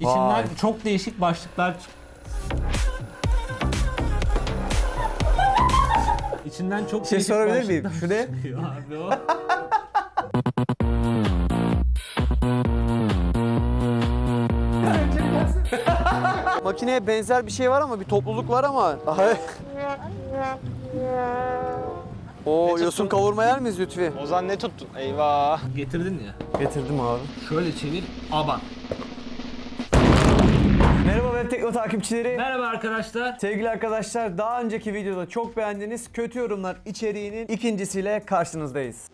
İçinden Vay. çok değişik başlıklar İçinden çok şey değişik sorabilir başlıklar miyim? Şu ne? çıkıyor abi o. Makineye benzer bir şey var ama bir topluluk var ama. Oo yosun kavurma yer miyiz Lütfi? Ozan ne tuttun? Eyvah. Getirdin ya. Getirdim abi. Şöyle çevir. Aban. Merhaba Web Tekno takipçileri. Merhaba arkadaşlar. Sevgili arkadaşlar daha önceki videoda çok beğendiğiniz kötü yorumlar içeriğinin ikincisiyle karşınızdayız.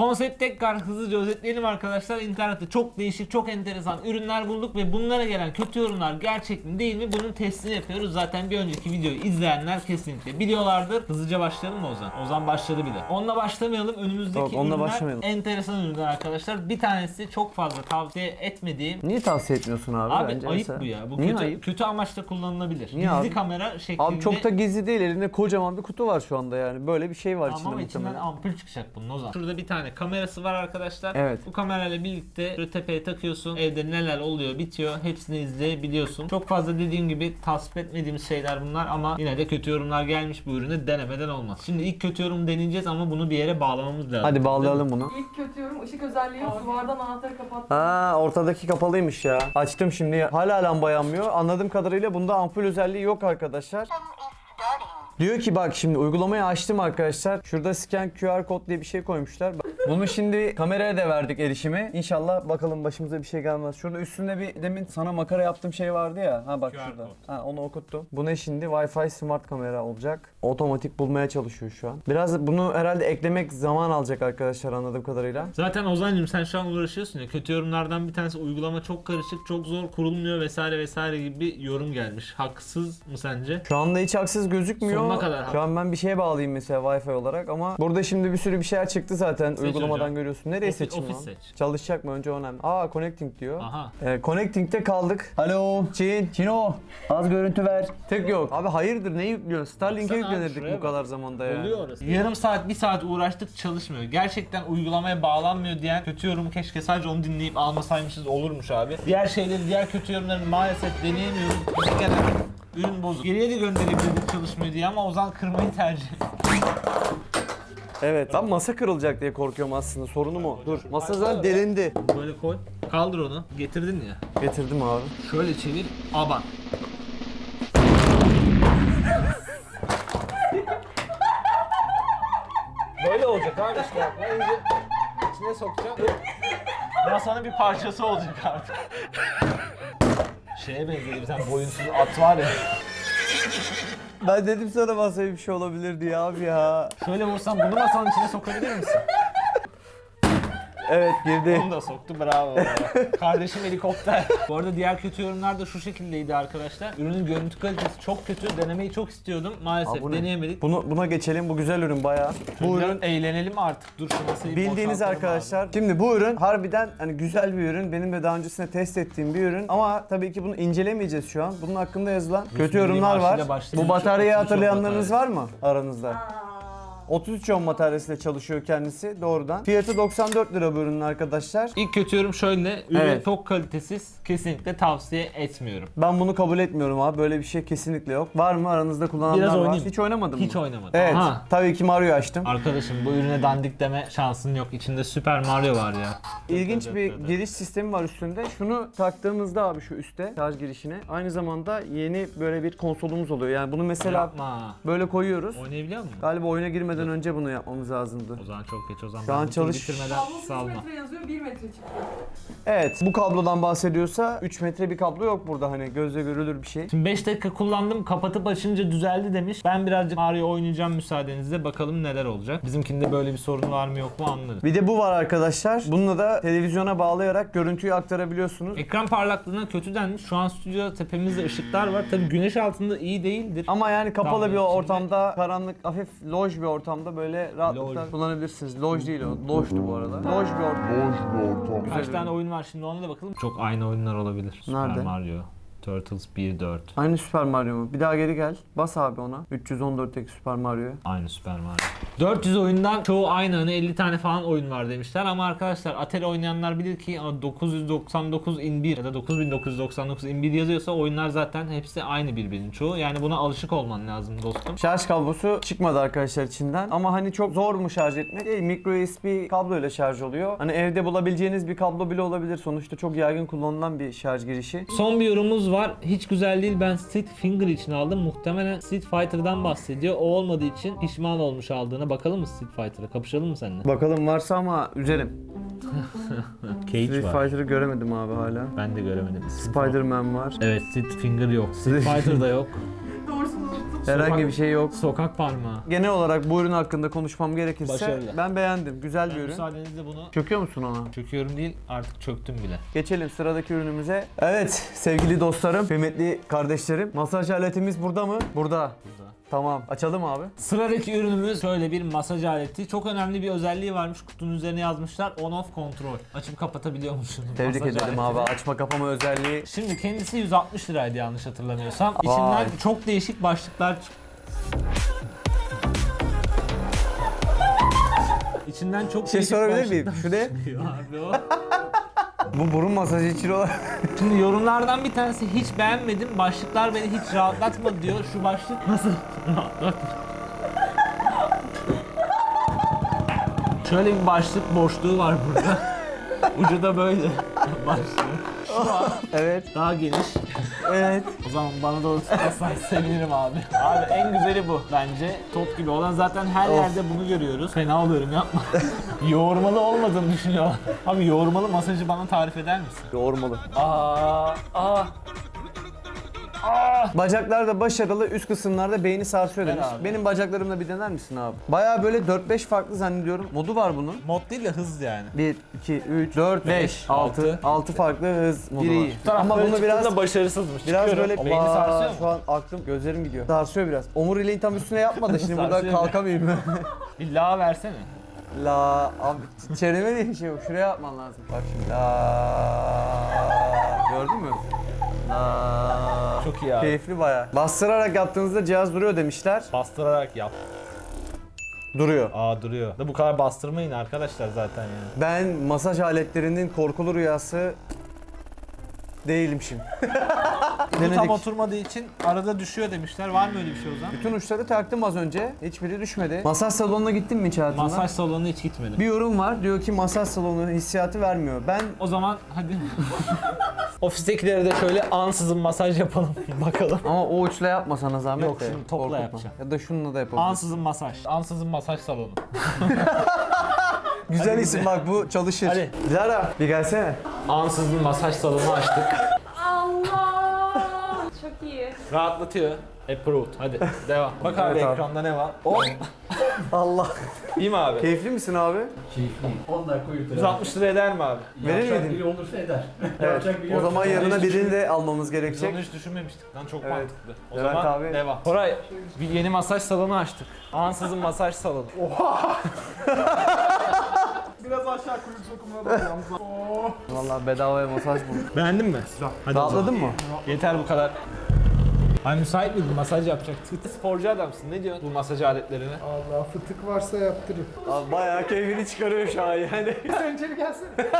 Konsept tekrar hızlıca özetleyelim arkadaşlar. İnternette çok değişik, çok enteresan ürünler bulduk ve bunlara gelen kötü yorumlar gerçek mi değil mi bunun testini yapıyoruz. Zaten bir önceki videoyu izleyenler kesinlikle biliyorlardır. Hızlıca başlayalım mı Ozan? Ozan başladı bile. Onunla başlamayalım. Önümüzdeki Yok, onunla ürünler başlamayalım. enteresan ürünler arkadaşlar. Bir tanesi çok fazla tavsiye etmediğim Niye tavsiye etmiyorsun abi? Abi bence ayıp mesela? bu ya. Bu Niye kötü, ayıp? kötü amaçla kullanılabilir. Niye Gizli abi? kamera şeklinde. Abi çok da gizli değil elinde kocaman bir kutu var şu anda yani. Böyle bir şey var içinde ama içinden muhtemelen. ampul çıkacak bunun o zaman. Şurada bir tane kamerası var arkadaşlar. Evet. Bu kamerayla birlikte şöyle tepeye takıyorsun. Evde neler oluyor bitiyor. Hepsini izleyebiliyorsun. Çok fazla dediğim gibi tasvip etmediğimiz şeyler bunlar ama yine de kötü yorumlar gelmiş bu ürünü denemeden olmaz. Şimdi ilk kötü yorum deneyeceğiz ama bunu bir yere bağlamamız lazım. Hadi bağlayalım bunu. İlk kötü yorum ışık özelliği yok. Duvardan anahtarı kapattım. Ha ortadaki kapalıymış ya. Açtım şimdi. Hala lamba yanmıyor. Anladığım kadarıyla bunda ampul özelliği yok arkadaşlar. Diyor ki bak şimdi uygulamayı açtım arkadaşlar. Şurada scan QR kod diye bir şey koymuşlar. Bunu şimdi kameraya da verdik erişimi. İnşallah bakalım başımıza bir şey gelmez. Şurada üstünde bir demin sana makara yaptığım şey vardı ya. Ha bak QR şurada. kod. Ha onu okuttum. Bu ne şimdi? Wi-Fi smart kamera olacak. Otomatik bulmaya çalışıyor şu an. Biraz bunu herhalde eklemek zaman alacak arkadaşlar anladığım kadarıyla. Zaten Ozan'cığım sen şu an uğraşıyorsun ya kötü yorumlardan bir tanesi uygulama çok karışık, çok zor kurulmuyor vesaire vesaire gibi bir yorum gelmiş. Haksız mı sence? Şu anda hiç haksız gözükmüyor. Sonuna kadar Şu an ben bir şeye bağlayayım mesela Wi-Fi olarak ama burada şimdi bir sürü bir şeyler çıktı zaten uygulamadan hocam. görüyorsun. Nereye Office- seçeyim lan? seç. Çalışacak mı önce o önemli. Aa connecting diyor. Aha. Ee, connecting'de kaldık. Alo Çin. Çino. Az görüntü ver. Tek yok. Abi hayırdır ne yüklüyorsun? Starlink'e Baksana yüklenirdik şuraya bu bak. kadar zamanda ya. Oluyor orası. Yarım saat, bir saat uğraştık çalışmıyor. Gerçekten uygulamaya bağlanmıyor diyen kötü yorumu keşke sadece onu dinleyip almasaymışız olurmuş abi. Diğer şeyleri, diğer kötü yorumları maalesef deneyemiyoruz. Ürün bozuk. Geriye de gönderebilirdik çalışmıyor diye ama Ozan kırmayı tercih. Evet. Ben masa kırılacak diye korkuyorum aslında. Sorunum o. Dur. Masa zaten delindi. Böyle koy. Kaldır onu. Getirdin ya. Getirdim abi. Şöyle çevir. Aban. Böyle olacak abi işte. Önce içine sokacağım. Sonra bir parçası olacak artık. Şeye benzedi bir tane boyunsuz at var ya. Ben dedim sana masaya bir şey olabilir diye abi ya. Şöyle vursam bunu masanın içine sokabilir misin? Evet girdi. Onu da soktu bravo. Kardeşim helikopter. Bu arada diğer kötü yorumlar da şu şekildeydi arkadaşlar. Ürünün görüntü kalitesi çok kötü. Denemeyi çok istiyordum. Maalesef Aa, bu ne? deneyemedik. Bunu, buna geçelim. Bu güzel ürün bayağı. Bu Biraz ürün eğlenelim artık. Dur şu masayı Bildiğiniz arkadaşlar. Şimdi bu ürün harbiden hani güzel bir ürün. Benim de daha öncesinde test ettiğim bir ürün. Ama tabii ki bunu incelemeyeceğiz şu an. Bunun hakkında yazılan kötü Birliği yorumlar var. Bu bataryayı 33 ohm hatırlayanlarınız var bataryası. mı aranızda? 33 ohm bataryasıyla çalışıyor kendisi doğrudan. Fiyatı 94 lira bu ürünün arkadaşlar. İlk kötü yorum şöyle. Ürün Evet. çok kalitesiz. Kesinlikle tavsiye etmiyorum. Ben bunu kabul etmiyorum abi. Böyle bir şey kesinlikle yok. Var mı aranızda kullananlar Biraz var? oynayayım. Hiç oynamadım Hiç mı? oynamadım. Evet. Aha. Tabii ki Mario açtım. Arkadaşım bu ürüne dandik deme şansın yok. İçinde Super Mario var ya. İlginç Evet, bir evet. giriş sistemi var üstünde. Şunu taktığımızda abi şu üstte şarj girişine aynı zamanda yeni böyle bir konsolumuz oluyor. Yani bunu mesela Yapma. böyle koyuyoruz. Oynayabiliyor musun? Galiba oyuna girmeden önce bunu yapmamız lazımdı. O zaman çok geç o zaman. Şu an çalış- bitirmeden Kablo 3 salma. metre yazıyor 1 metre çıktı. Evet bu kablodan bahsediyorsa 3 metre bir kablo yok burada hani gözle görülür bir şey. Şimdi 5 dakika kullandım kapatıp açınca düzeldi demiş. Ben birazcık Mario oynayacağım müsaadenizle bakalım neler olacak. Bizimkinde böyle bir sorun var mı yok mu anlarız. Bir de bu var arkadaşlar. Bununla da televizyona bağlayarak görüntüyü aktarabiliyorsunuz. Ekran parlaklığına kötü denmiş. Şu an stüdyoda tepemizde ışıklar var. Tabii güneş altında iyi değildir. Ama yani kapalı Tamam, bir içinde- ortamda, karanlık, hafif loj bir ortamda böyle rahatlıkla Loj. kullanabilirsiniz. Loj değil o, lojdu bu arada. Loj bir ortam. Kaç Güzel tane ürün. oyun var şimdi ona da bakalım. Çok aynı oyunlar olabilir. Super Nerede? Mario. Turtles 1.4. Aynı Super Mario mu? Bir daha geri gel. Bas abi ona. 314'teki Super Mario. Aynı Super Mario. 400 oyundan çoğu aynı hani 50 tane falan oyun var demişler ama arkadaşlar Atari oynayanlar bilir ki ama 999 in 1 ya da 9999 in 1 yazıyorsa oyunlar zaten hepsi aynı birbirinin çoğu. Yani buna alışık olman lazım dostum. Şarj kablosu çıkmadı arkadaşlar içinden. Ama hani çok zor mu şarj etmek? Değil. Micro USB kablo ile şarj oluyor. Hani evde bulabileceğiniz bir kablo bile olabilir. Sonuçta çok yaygın kullanılan bir şarj girişi. Son bir yorumumuz var. Hiç güzel değil. Ben Street Finger için aldım. Muhtemelen Street Fighter'dan bahsediyor. O olmadığı için pişman olmuş aldığına. Bakalım mı Street Fighter'a? Kapışalım mı seninle? Bakalım varsa ama üzerim. Cage Street var. Fighter'ı göremedim abi hala. Ben de göremedim. Spider-Man var. Evet Street Finger yok. Street Fighter da yok. Herhangi bir şey yok. Sokak parmağı. Genel olarak bu ürün hakkında konuşmam gerekirse Başarılı. ben beğendim. Güzel bir ürün. müsaadenizle bunu Çöküyor musun ona? çöküyorum değil artık çöktüm bile. Geçelim sıradaki ürünümüze. Evet sevgili dostlarım, kıymetli kardeşlerim. Masaj aletimiz burada mı? Burada. Burada. Tamam. Açalım abi. Sıradaki ürünümüz şöyle bir masaj aleti. Çok önemli bir özelliği varmış. Kutunun üzerine yazmışlar. On off kontrol. Açıp kapatabiliyormuşsun. Tebrik masaj ederim abi. Açma kapama özelliği. Şimdi kendisi 160 liraydı yanlış hatırlamıyorsam. İçinden çok değişik başlıklar İçinden çok şey sorabilir miyim? Şu ne? abi o. Bu burun masajı için olan. Şimdi yorumlardan bir tanesi hiç beğenmedim. Başlıklar beni hiç rahatlatmadı diyor. Şu başlık nasıl rahatlatır? Şöyle bir başlık boşluğu var burada. Ucu da böyle başlığı. Şu an evet. daha geniş. Evet. O zaman bana doğru tutarsan sevinirim abi. Abi en güzeli bu bence. Top gibi olan zaten her Of. yerde bunu görüyoruz. Fena oluyorum yapma. yoğurmalı olmadığını düşünüyorlar. Abi yoğurmalı masajı bana tarif eder misin? Yoğurmalı. Aa, aa. Bacaklarda başarılı, üst kısımlarda beyni sarsıyor demiş. abi. Benim bacaklarımla bir dener misin abi? Baya böyle 4-5 farklı zannediyorum. Modu var bunun. Mod değil de hız yani. 1, 2, 3, 4, 5, 6. altı. 6 farklı hız modu var. Ama bunu biraz başarısızmış. Biraz böyle beyni Aa, sarsıyor Şu mu? an aklım, gözlerim gidiyor. Sarsıyor biraz. Omuriliğin tam üstüne yapma da şimdi burada Sarsıyor kalkamayayım. Bir la versene. La abi çeneme diye bir şey yok. Şuraya yapman lazım. Bak şimdi. La. Gördün mü? La. Çok iyi abi. Keyifli baya. Bastırarak yaptığınızda cihaz duruyor demişler. Bastırarak yap. Duruyor. Aa duruyor. Da bu kadar bastırmayın arkadaşlar zaten yani. Ben masaj aletlerinin korkulu rüyası değilim şimdi. Bu tam Denedik. oturmadığı için arada düşüyor demişler. Var mı öyle bir şey o zaman? Bütün uçları taktım az önce. Hiçbiri düşmedi. Masaj salonuna gittin mi hiç hayatında? Masaj salonuna hiç gitmedim. Bir yorum var. Diyor ki masaj salonu hissiyatı vermiyor. Ben O zaman hadi. Ofistekilere de şöyle ansızın masaj yapalım. Bakalım. ama o uçla yapma sana zahmet Yok, de. şunu topla Korkutma. yapacağım. Ya da şununla da yapabilirsin. Ansızın masaj. Ansızın masaj salonu. Güzel isim bak bu çalışır. Hadi. Dilara bir gelsene. Ansızın masaj salonu açtık. Allah! Çok iyi. Rahatlatıyor. Approved. Hadi devam. Bak abi Evet abi. ekranda ne var? O. Allah. İyi mi abi? Keyifli misin abi? 10 dakika uyutur. 160 lira eder mi abi? Verir miydin? biri olursa eder. Evet. Biri O zaman Hiç birini de almamız Biz gerekecek. onu hiç düşünmemiştik lan çok Evet. mantıklı. O Levent zaman abi- devam. Koray bir yeni masaj salonu açtık. Ansızın masaj salonu. Biraz aşağı kuyruk sokumuna da yalnız. Vallahi bedavaya masaj bulduk. Beğendin mi? Hadi o zaman. Rahatladın mı? Yeter bu kadar. Ay müsait miydin? Masaj yapacaktık. Sporcu adamsın. Ne diyorsun bu masaj aletlerine? Allah fıtık varsa yaptırayım. Abi bayağı keyfini çıkarıyor şu an yani. Sen içeri gelsene.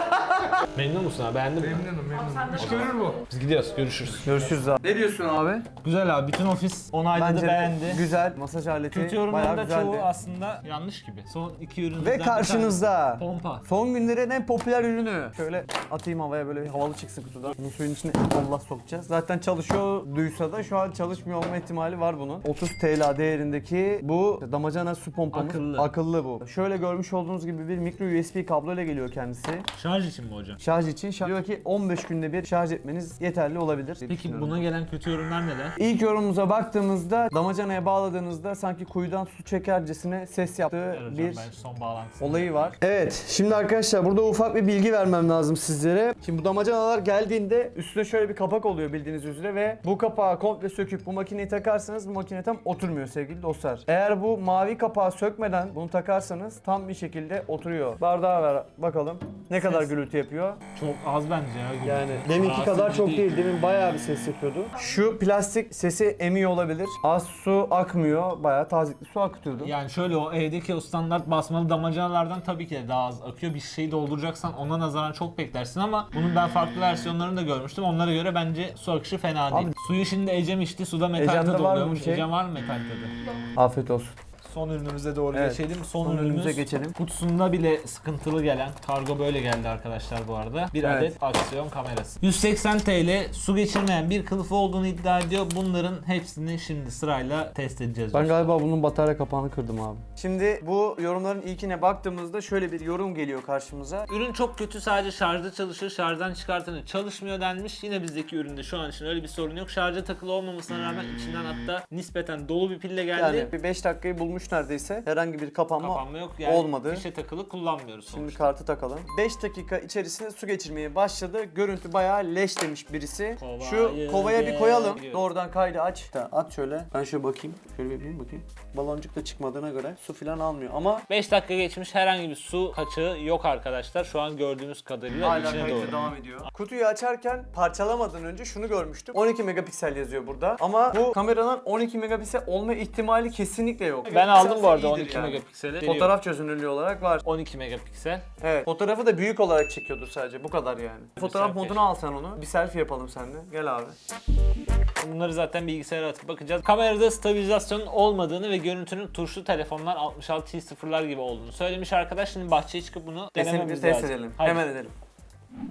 Memnun musun abi? Beğendin mi? Memnunum memnunum. İş görür bu. Biz gidiyoruz. Görüşürüz. Görüşürüz abi. Ne diyorsun abi? Güzel abi. Bütün ofis onayladı, Bence beğendi. güzel masaj aleti. Kötü bayağı yorumların da güzeldi. çoğu aslında yanlış gibi. Son iki ürün Ve karşınızda Pompa. son günlerin en popüler ürünü. Şöyle atayım havaya böyle bir havalı çıksın kutudan. Bunu suyun içine Allah sokacağız. Zaten çalışıyor duysa da şu an çalışmıyor olma ihtimali var bunun. 30 TL değerindeki bu damacana su pompamız. Akıllı. Akıllı bu. Şöyle görmüş olduğunuz gibi bir micro USB kablo ile geliyor kendisi. Şarj için mi hocam? Şarj için şarj diyor ki 15 günde bir şarj etmeniz yeterli olabilir. Peki buna gelen kötü yorumlar neler? İlk yorumumuza baktığımızda damacanaya bağladığınızda sanki kuyudan su çekercesine ses yaptığı Evet bir ben son bağlantısı. olayı var. Evet, şimdi arkadaşlar burada ufak bir bilgi vermem lazım sizlere. Şimdi bu damacanalar geldiğinde üstüne şöyle bir kapak oluyor bildiğiniz üzere ve bu kapağı komple söküp bu makineyi takarsanız bu makine tam oturmuyor sevgili dostlar. Eğer bu mavi kapağı sökmeden bunu takarsanız tam bir şekilde oturuyor. Bardağı ver bakalım ne kadar gürültü yapıyor. Çok az bence ya. Yani deminki Rahatsız kadar çok değil. Demin bayağı bir ses yapıyordu. Şu plastik sesi emiyor olabilir. Az su akmıyor. Bayağı tazikli su akıtıyordu. Yani şöyle o evdeki o standart basmalı damacanalardan tabii ki de daha az akıyor. Bir şeyi dolduracaksan ona nazaran çok beklersin ama bunun ben farklı versiyonlarını da görmüştüm. Onlara göre bence su akışı fena değil. Abi- Suyu şimdi Ecem içti. Suda metal Ecem'de var mı oluyormuş. bir şey? Ecem var mı metal tadı? Afiyet olsun. Son ürünümüze doğru Evet. geçelim. Son, Son ürünümüz ürünümüze geçelim. Kutusunda bile sıkıntılı gelen kargo böyle geldi arkadaşlar bu arada. Bir Evet. adet aksiyon kamerası. 180 TL su geçirmeyen bir kılıfı olduğunu iddia ediyor. Bunların hepsini şimdi sırayla test edeceğiz. Ben galiba bunun batarya kapağını kırdım abi. Şimdi bu yorumların ilkine baktığımızda şöyle bir yorum geliyor karşımıza. Ürün çok kötü sadece şarjda çalışır. Şarjdan çıkartınca çalışmıyor denmiş. Yine bizdeki üründe şu an için öyle bir sorun yok. Şarja takılı olmamasına rağmen içinden hatta nispeten dolu bir pille geldi. Yani bir 5 dakikayı bulmuş neredeyse. Herhangi bir kapanma, Kapanma yok yani olmadı. fişe takılı kullanmıyoruz Şimdi sonuçta. kartı takalım. 5 dakika içerisinde su geçirmeye başladı. Görüntü bayağı leş demiş birisi. Kovayı Şu kovaya bir koyalım. geliyor. Doğrudan kaydı aç. Da, at şöyle. Ben şöyle bakayım. Şöyle bir yapayım bakayım. Baloncuk da çıkmadığına göre su falan almıyor ama 5 dakika geçmiş herhangi bir su kaçağı yok arkadaşlar. Şu an gördüğümüz kadarıyla hala içine doğru. devam ediyor. Kutuyu açarken parçalamadan önce şunu görmüştüm. 12 megapiksel yazıyor burada. Ama bu kameranın 12 megapiksel olma ihtimali kesinlikle yok. Ben aldım bu arada İyidir 12 yani. megapikseli. Fotoğraf çözünürlüğü olarak var. 12 megapiksel. Evet. Fotoğrafı da büyük olarak çekiyordur sadece. Bu kadar yani. Fotoğraf selfie. moduna al sen onu. Bir selfie yapalım seninle. Gel abi. Bunları zaten bilgisayara atıp bakacağız. Kamerada stabilizasyonun olmadığını ve görüntünün tuşlu telefonlar 66 0'lar gibi olduğunu söylemiş arkadaş. Şimdi bahçeye çıkıp bunu Kesinlikle denememiz test lazım. edelim. Hadi. Hemen edelim.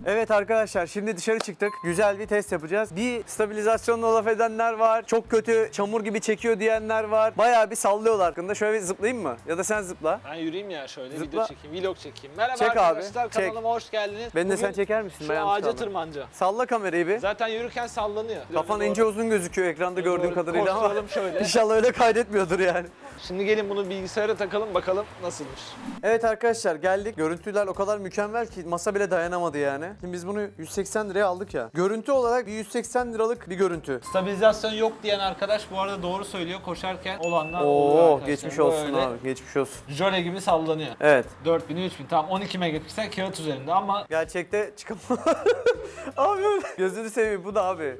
Evet arkadaşlar şimdi dışarı çıktık. Güzel bir test yapacağız. Bir stabilizasyonla laf edenler var. Çok kötü çamur gibi çekiyor diyenler var. Bayağı bir sallıyorlar hakkında. Şöyle bir zıplayayım mı? Ya da sen zıpla. Ben yürüyeyim ya şöyle Zıpla. video çekeyim, vlog çekeyim. Merhaba Çek abi, arkadaşlar çek. kanalıma hoş geldiniz. Beni de sen çeker misin? Şu Ben yalnız ağaca kaldım. tırmanca. Salla kamerayı bir. Zaten yürürken sallanıyor. Kafan ince uzun gözüküyor ekranda gördüğüm kadarıyla ama Koşturalım şöyle. inşallah öyle kaydetmiyordur yani. Şimdi gelin bunu bilgisayara takalım bakalım nasılmış. Evet arkadaşlar geldik. Görüntüler o kadar mükemmel ki masa bile dayanamadı yani. Şimdi biz bunu 180 liraya aldık ya. Görüntü olarak bir 180 liralık bir görüntü. Stabilizasyon yok diyen arkadaş bu arada doğru söylüyor. Koşarken olanlar oluyor Oo arkadaşlar. geçmiş olsun Böyle abi. Geçmiş olsun. Jöle gibi sallanıyor. Evet. 4000 3000 tamam 12 megapiksel kağıt üzerinde ama Gerçekte çıkamam. abi gözünü seveyim bu da abi.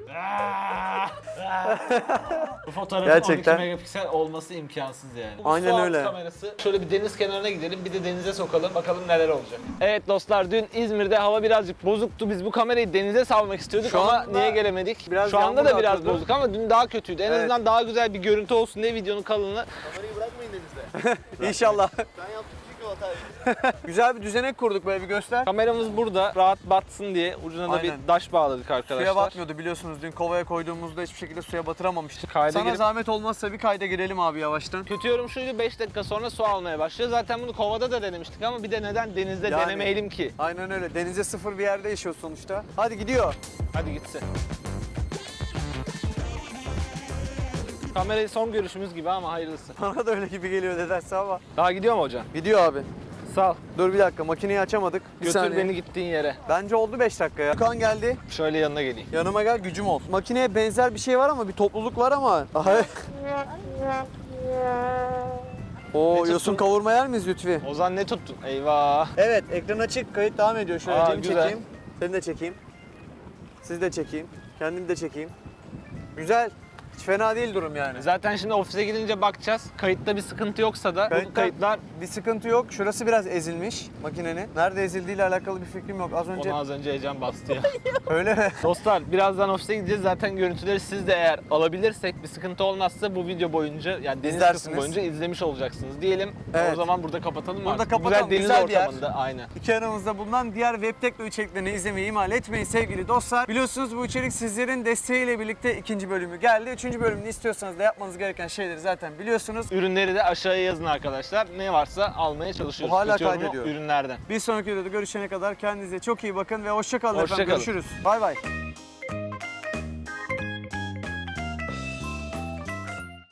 bu fotoğrafın Gerçekten. 12 megapiksel olması imkansız yani. Bu Aynen su altı öyle. kamerası. Şöyle bir deniz kenarına gidelim bir de denize sokalım bakalım neler olacak. Evet dostlar dün İzmir'de hava birazcık bozuktu. Biz bu kamerayı denize salmak istiyorduk Şu ama niye gelemedik? biraz Şu anda da biraz yağıyordu. bozuk ama dün daha kötüydü. En Evet. azından daha güzel bir görüntü olsun diye videonun kalınlığı. İnşallah. Güzel bir düzenek kurduk böyle bir göster. Kameramız burada rahat batsın diye ucuna da Aynen. bir daş bağladık arkadaşlar. Suya batmıyordu biliyorsunuz dün kovaya koyduğumuzda hiçbir şekilde suya batıramamıştık. Kayda Sana girip- zahmet olmazsa bir kayda girelim abi yavaştan. Kötü yorum şuydu 5 dakika sonra su almaya başlıyor. Zaten bunu kovada da denemiştik ama bir de neden denizde Yani. denemeyelim ki? Aynen öyle. Denize sıfır bir yerde yaşıyor sonuçta. Hadi gidiyor. Hadi gitsin. Kamerayı son görüşümüz gibi ama hayırlısı. Bana da öyle gibi geliyor nedense ama. Daha gidiyor mu hocam? Gidiyor abi. Sağ ol. Dur bir dakika makineyi açamadık. Bir Götür saniye. beni gittiğin yere. Bence oldu 5 dakika ya. Kan geldi. Şöyle yanına geleyim. Yanıma gel gücüm olsun. Makineye benzer bir şey var ama bir topluluk var ama. Ne yosun kavurma yer miyiz Lütfi? Ozan ne tuttun? Eyvah. Evet ekran açık kayıt devam ediyor. Şöyle Aa, güzel. çekeyim. Seni de çekeyim. Sizi de çekeyim. Kendimi de çekeyim. Güzel. Hiç fena değil durum yani. Zaten şimdi ofise gidince bakacağız. Kayıtta bir sıkıntı yoksa da bu Kayıtta- kayıtlar Bir sıkıntı yok. Şurası biraz ezilmiş makinenin. Nerede ezildiğiyle alakalı bir fikrim yok. Az önce onu az önce heyecan bastı ya. öyle mi? Dostlar birazdan ofise gideceğiz. Zaten görüntüleri siz de eğer alabilirsek bir sıkıntı olmazsa bu video boyunca yani deniz İzlersiniz. kısmı boyunca izlemiş olacaksınız diyelim. Evet. O zaman burada kapatalım mı? Burada artık? kapatalım. Güzel deniz Güzel bir yer. ortamında aynen. İki aramızda bulunan diğer web tekno içeriklerini izlemeyi ihmal etmeyin sevgili dostlar. Biliyorsunuz bu içerik sizlerin desteğiyle birlikte ikinci bölümü geldi. Üçüncü bölümünü istiyorsanız da yapmanız gereken şeyleri zaten biliyorsunuz. Ürünleri de aşağıya yazın arkadaşlar. Ne varsa almaya çalışıyoruz. Bu hala Kötü kaydediyor. Ürünlerden. Bir sonraki videoda görüşene kadar kendinize çok iyi bakın ve hoşça kalın Hoşça efendim. kalın. Görüşürüz. Bay bay.